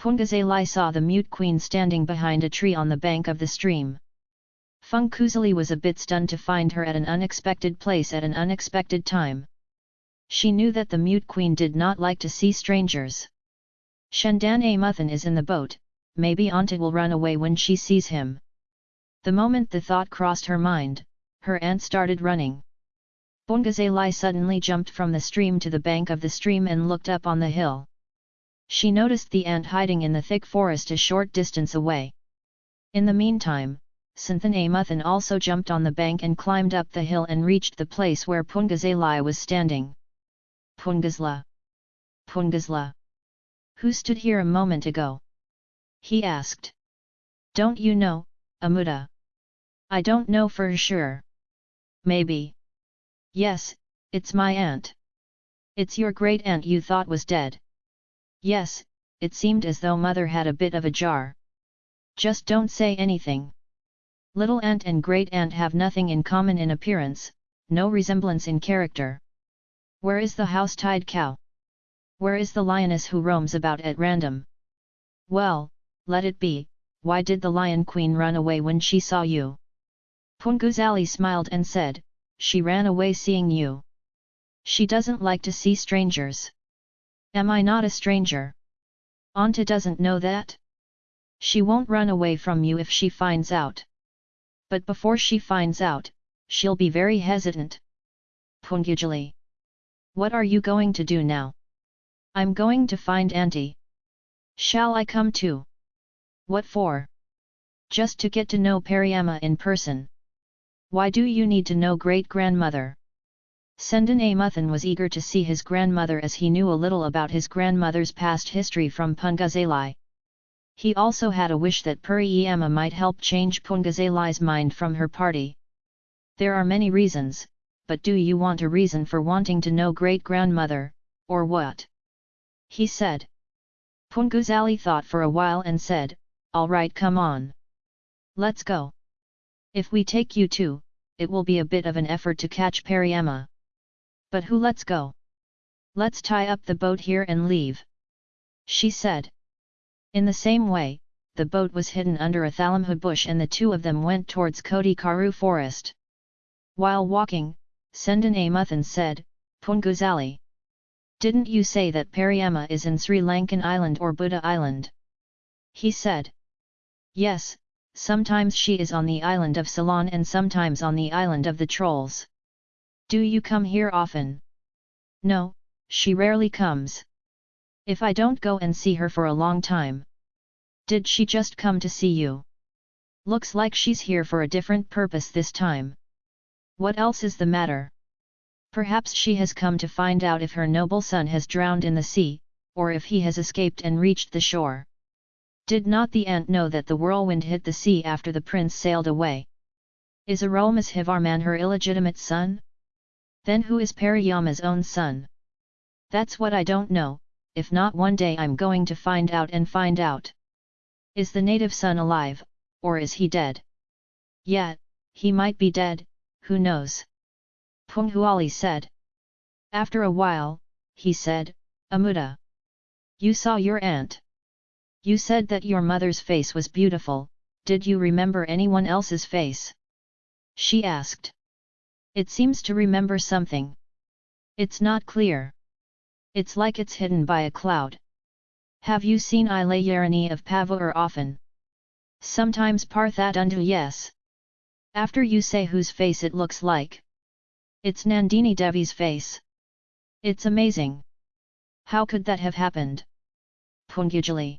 Pungazali saw the mute queen standing behind a tree on the bank of the stream. Punguzali was a bit stunned to find her at an unexpected place at an unexpected time. She knew that the mute queen did not like to see strangers. Sendan Amuthan is in the boat, maybe Anta will run away when she sees him. The moment the thought crossed her mind, her aunt started running. Pungazalai suddenly jumped from the stream to the bank of the stream and looked up on the hill. She noticed the ant hiding in the thick forest a short distance away. In the meantime, Sendan Amuthan also jumped on the bank and climbed up the hill and reached the place where Pungazalai was standing. Pungazla! Pungazla! Who stood here a moment ago? He asked. Don't you know, Amuda? I don't know for sure. Maybe. Yes, it's my aunt. It's your great aunt you thought was dead. Yes, it seemed as though mother had a bit of a jar. Just don't say anything. Little aunt and great aunt have nothing in common in appearance, no resemblance in character. Where is the house-tied cow? Where is the lioness who roams about at random? Well, let it be, why did the lion queen run away when she saw you? Punguzali smiled and said, she ran away seeing you. She doesn't like to see strangers. Am I not a stranger? Anta doesn't know that? She won't run away from you if she finds out. But before she finds out, she'll be very hesitant. Pungujali. What are you going to do now? I'm going to find Auntie. Shall I come too? What for? Just to get to know Periama in person. Why do you need to know great-grandmother? Sendan Amuthan was eager to see his grandmother as he knew a little about his grandmother's past history from Pungazalai. He also had a wish that Puriyama might help change Pungazalai's mind from her party. There are many reasons, but do you want a reason for wanting to know great-grandmother, or what? He said. Punguzali thought for a while and said, Alright come on. Let's go. If we take you too, it will be a bit of an effort to catch Pariama. But who let's go? Let's tie up the boat here and leave. She said. In the same way, the boat was hidden under a thalamhu bush and the two of them went towards Kodi Karu forest. While walking, Sendan Amuthan said, Punguzali. Didn't you say that Pariama is in Sri Lankan island or Buddha island? He said. Yes, sometimes she is on the island of Ceylon and sometimes on the island of the Trolls. Do you come here often? No, she rarely comes. If I don't go and see her for a long time. Did she just come to see you? Looks like she's here for a different purpose this time. What else is the matter? Perhaps she has come to find out if her noble son has drowned in the sea, or if he has escaped and reached the shore. Did not the ant know that the whirlwind hit the sea after the prince sailed away? Is Arulmozhivarman her illegitimate son? Then who is Pariyama's own son? That's what I don't know, if not one day I'm going to find out and find out. Is the native son alive, or is he dead? Yeah, he might be dead, who knows? Punghuali said. After a while, he said, Amuda. You saw your aunt. You said that your mother's face was beautiful, did you remember anyone else's face? She asked. It seems to remember something. It's not clear. It's like it's hidden by a cloud. Have you seen Ilayarani of Pavur often? Sometimes Parthatundu yes. After you say whose face it looks like. It's Nandini Devi's face. It's amazing. How could that have happened? Pungujali.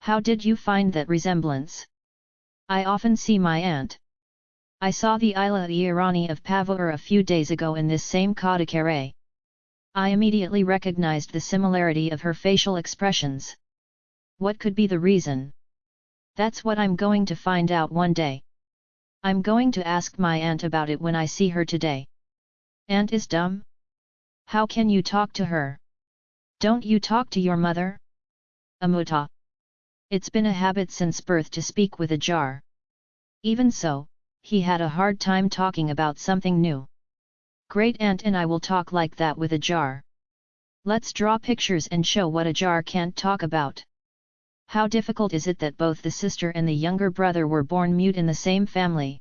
How did you find that resemblance? I often see my aunt. I saw the Ilayarani of Pavur a few days ago in this same Kadakare. I immediately recognized the similarity of her facial expressions. What could be the reason? That's what I'm going to find out one day. I'm going to ask my aunt about it when I see her today. Aunt is dumb? How can you talk to her? Don't you talk to your mother? Amuta. It's been a habit since birth to speak with a jar. Even so, he had a hard time talking about something new. Great aunt and I will talk like that with a jar. Let's draw pictures and show what a jar can't talk about. How difficult is it that both the sister and the younger brother were born mute in the same family?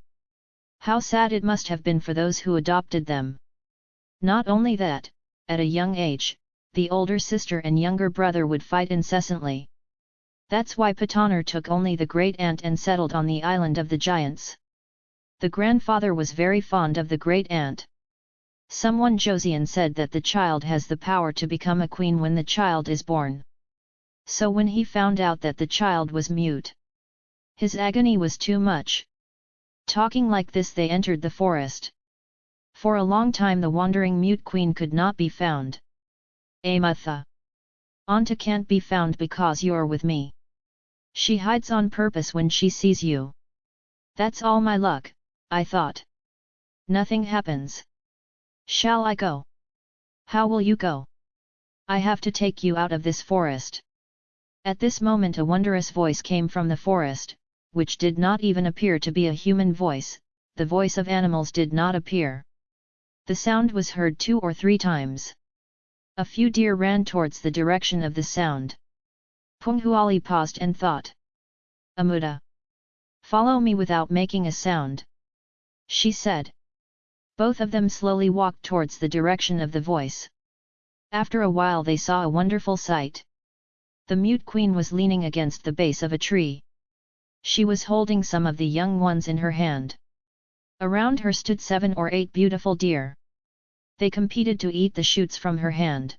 How sad it must have been for those who adopted them. Not only that, at a young age, the older sister and younger brother would fight incessantly. That's why Patanar took only the great aunt and settled on the island of the giants. The grandfather was very fond of the great aunt. Someone Josian said that the child has the power to become a queen when the child is born. So when he found out that the child was mute, his agony was too much. Talking like this they entered the forest. For a long time the wandering mute queen could not be found. Amatha. Anta can't be found because you're with me. She hides on purpose when she sees you. That's all my luck, I thought. Nothing happens. Shall I go? How will you go? I have to take you out of this forest. At this moment a wondrous voice came from the forest, which did not even appear to be a human voice, the voice of animals did not appear. The sound was heard two or three times. A few deer ran towards the direction of the sound. Punghuali paused and thought. Amuda! Follow me without making a sound. She said. Both of them slowly walked towards the direction of the voice. After a while they saw a wonderful sight. The mute queen was leaning against the base of a tree. She was holding some of the young ones in her hand. Around her stood seven or eight beautiful deer. They competed to eat the shoots from her hand.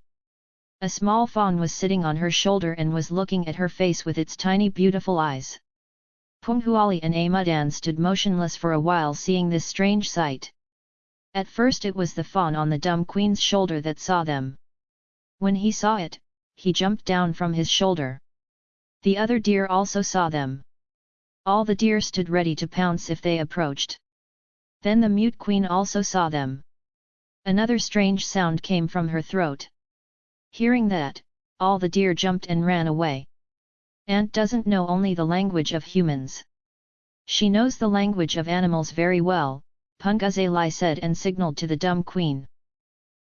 A small fawn was sitting on her shoulder and was looking at her face with its tiny beautiful eyes. Punghuali and Amudan stood motionless for a while seeing this strange sight. At first it was the fawn on the dumb queen's shoulder that saw them. When he saw it, he jumped down from his shoulder. The other deer also saw them. All the deer stood ready to pounce if they approached. Then the mute queen also saw them. Another strange sound came from her throat. Hearing that, all the deer jumped and ran away. Ant doesn't know only the language of humans. She knows the language of animals very well, Punguzali said and signaled to the dumb queen.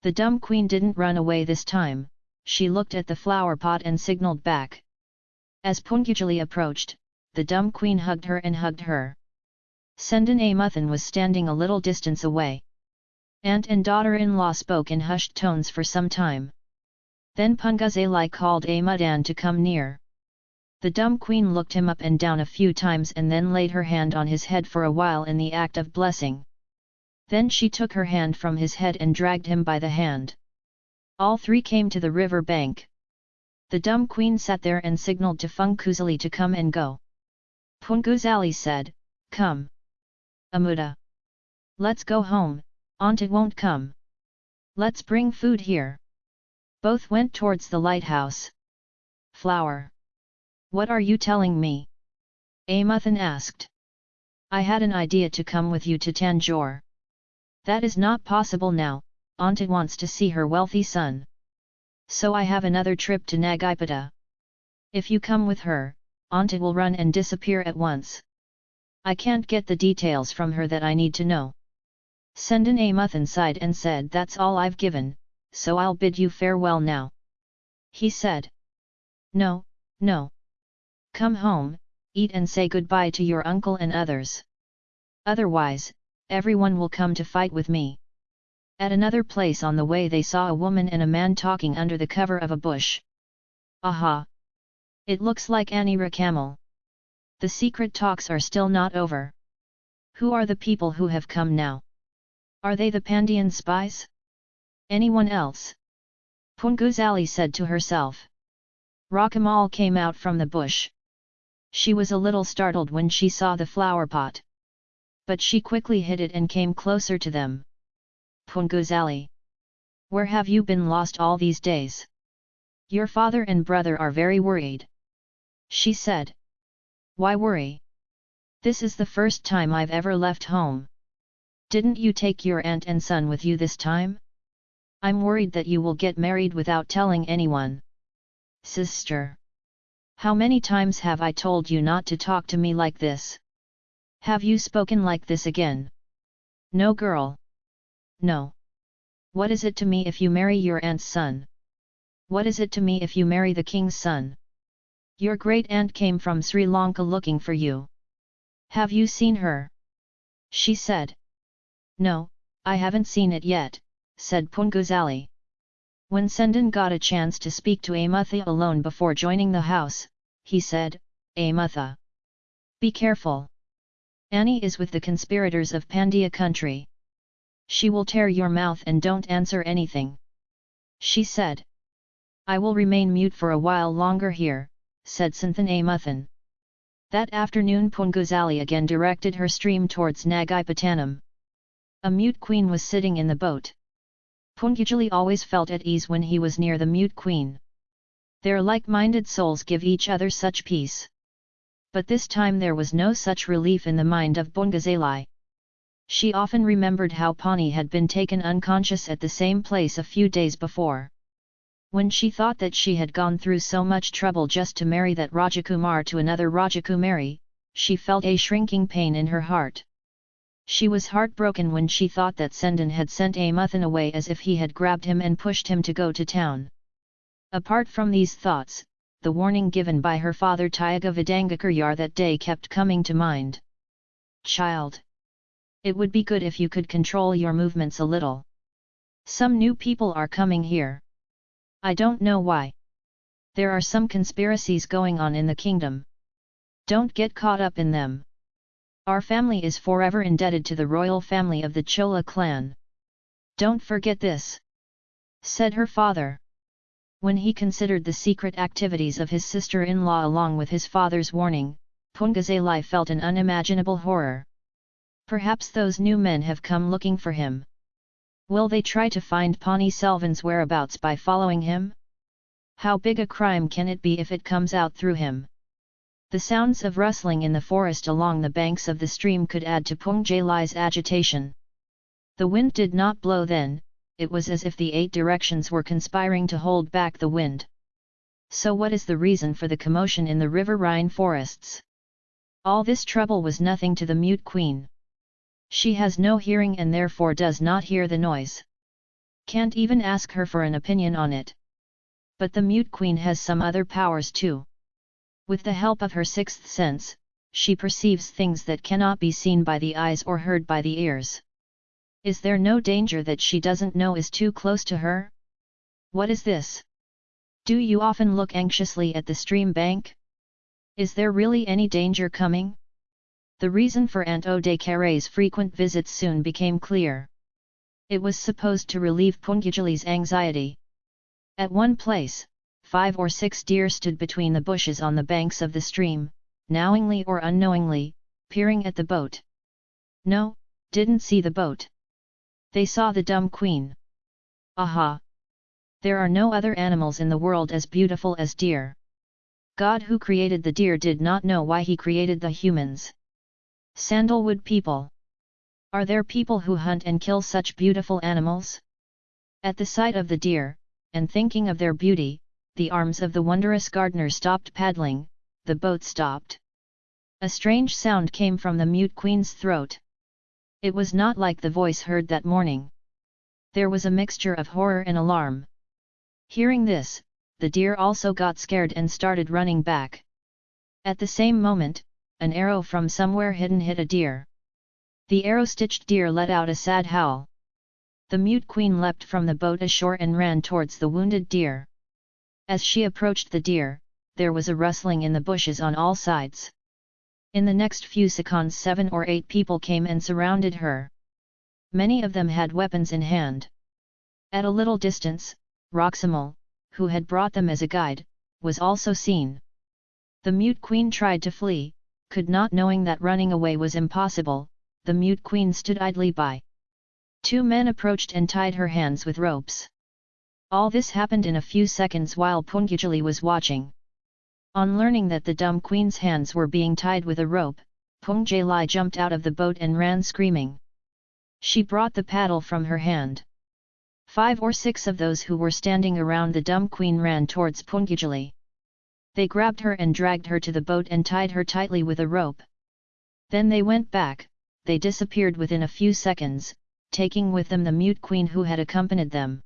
The dumb queen didn't run away this time, she looked at the flower pot and signaled back. As Pungujali approached, the dumb queen hugged her and hugged her. Sendan Amuthan was standing a little distance away. Aunt and daughter-in-law spoke in hushed tones for some time. Then Punguzali called Amudan to come near. The dumb queen looked him up and down a few times and then laid her hand on his head for a while in the act of blessing. Then she took her hand from his head and dragged him by the hand. All three came to the river bank. The dumb queen sat there and signalled to Punguzali to come and go. Punguzali said, Come. Amuda. Let's go home, Aunt won't come. Let's bring food here. Both went towards the lighthouse. Flower. What are you telling me? Amuthan asked. I had an idea to come with you to Tanjore. That is not possible now, Anta wants to see her wealthy son. So I have another trip to Nagipata. If you come with her, Anta will run and disappear at once. I can't get the details from her that I need to know. Sendan Amuthan sighed and said that's all I've given, so I'll bid you farewell now. He said. No, no. Come home, eat and say goodbye to your uncle and others. Otherwise, everyone will come to fight with me. At another place on the way they saw a woman and a man talking under the cover of a bush. Aha! It looks like Anira Camel. The secret talks are still not over. Who are the people who have come now? Are they the Pandian spies? Anyone else? Punguzali said to herself. Rakamal came out from the bush. She was a little startled when she saw the flower pot. But she quickly hid it and came closer to them. Punguzali. Where have you been lost all these days? Your father and brother are very worried. She said. Why worry? This is the first time I've ever left home. Didn't you take your aunt and son with you this time? I'm worried that you will get married without telling anyone. Sister. How many times have I told you not to talk to me like this? Have you spoken like this again? No girl. No. What is it to me if you marry your aunt's son? What is it to me if you marry the king's son? Your great aunt came from Sri Lanka looking for you. Have you seen her? She said. No, I haven't seen it yet, said Punguzali. When Sendan got a chance to speak to Amutha alone before joining the house, he said, eh, Amutha. Be careful. Annie is with the conspirators of Pandya country. She will tear your mouth and don't answer anything. She said. I will remain mute for a while longer here, said Santhan eh, Amuthan. That afternoon Punguzali again directed her stream towards Nagaipatanam. A mute queen was sitting in the boat. Punguzali always felt at ease when he was near the mute queen. Their like-minded souls give each other such peace. But this time there was no such relief in the mind of Punguzali. She often remembered how Pani had been taken unconscious at the same place a few days before. When she thought that she had gone through so much trouble just to marry that Rajakumar to another Rajakumari, she felt a shrinking pain in her heart. She was heartbroken when she thought that Sendan had sent Amuthan away as if he had grabbed him and pushed him to go to town. Apart from these thoughts, the warning given by her father Tyaga Vidangakaryar that day kept coming to mind. Child! It would be good if you could control your movements a little. Some new people are coming here. I don't know why. There are some conspiracies going on in the kingdom. Don't get caught up in them. Our family is forever indebted to the royal family of the Chola clan. Don't forget this. Said her father. When he considered the secret activities of his sister-in-law along with his father's warning, Pungazalai felt an unimaginable horror. Perhaps those new men have come looking for him. Will they try to find Pani Selvan's whereabouts by following him? How big a crime can it be if it comes out through him? The sounds of rustling in the forest along the banks of the stream could add to Pung Lai's agitation. The wind did not blow then, it was as if the eight directions were conspiring to hold back the wind. So what is the reason for the commotion in the riverine forests? All this trouble was nothing to the mute queen. She has no hearing and therefore does not hear the noise. Can't even ask her for an opinion on it. But the mute queen has some other powers too. With the help of her sixth sense, she perceives things that cannot be seen by the eyes or heard by the ears. Is there no danger that she doesn't know is too close to her? What is this? Do you often look anxiously at the stream bank? Is there really any danger coming? The reason for Aunt de Carré's frequent visits soon became clear. It was supposed to relieve Pungujali's anxiety. At one place, five or six deer stood between the bushes on the banks of the stream, knowingly or unknowingly, peering at the boat. No, didn't see the boat. They saw the dumb queen. Aha! There are no other animals in the world as beautiful as deer. God who created the deer did not know why he created the humans. Sandalwood people. Are there people who hunt and kill such beautiful animals? At the sight of the deer, and thinking of their beauty, the arms of the wondrous gardener stopped paddling, the boat stopped. A strange sound came from the mute queen's throat. It was not like the voice heard that morning. There was a mixture of horror and alarm. Hearing this, the deer also got scared and started running back. At the same moment, an arrow from somewhere hidden hit a deer. The arrow-stitched deer let out a sad howl. The mute queen leapt from the boat ashore and ran towards the wounded deer. As she approached the deer, there was a rustling in the bushes on all sides. In the next few seconds seven or eight people came and surrounded her. Many of them had weapons in hand. At a little distance, Rakamal, who had brought them as a guide, was also seen. The mute queen tried to flee, could not knowing that running away was impossible, the mute queen stood idly by. Two men approached and tied her hands with ropes. All this happened in a few seconds while Pungujali was watching. On learning that the dumb queen's hands were being tied with a rope, Pungjalai jumped out of the boat and ran screaming. She brought the paddle from her hand. Five or six of those who were standing around the dumb queen ran towards Pungujali. They grabbed her and dragged her to the boat and tied her tightly with a rope. Then they went back, they disappeared within a few seconds, taking with them the mute queen who had accompanied them.